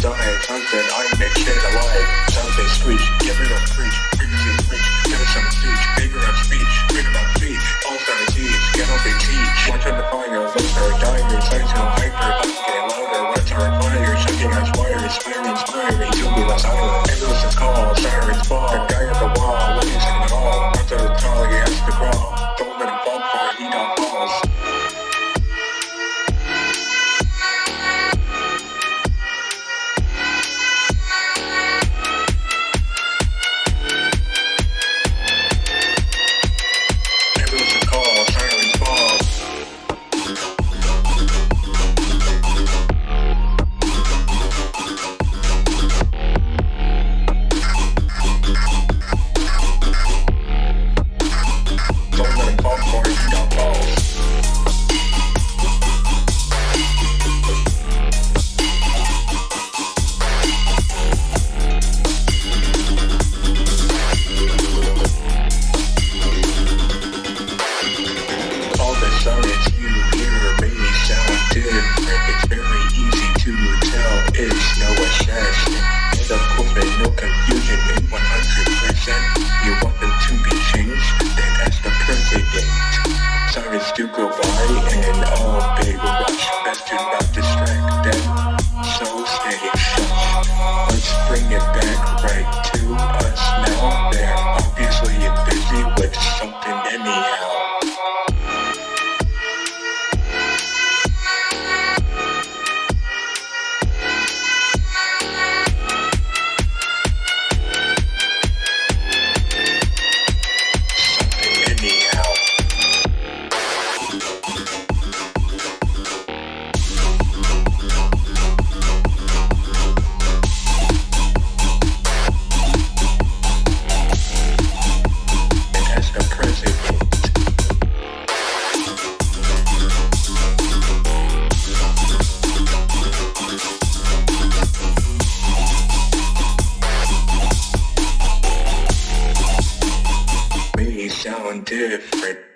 die, something I make shit alive, something screech, get rid of preach, frequency screech, give us some speech, bigger of speech, bigger of speech, all star teach, get up and teach, watching the fire, listener, dying, sensational, hyper, us getting louder, what's our fire, shaking us wires, inspiring, inspiring, to be less silent, different.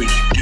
week.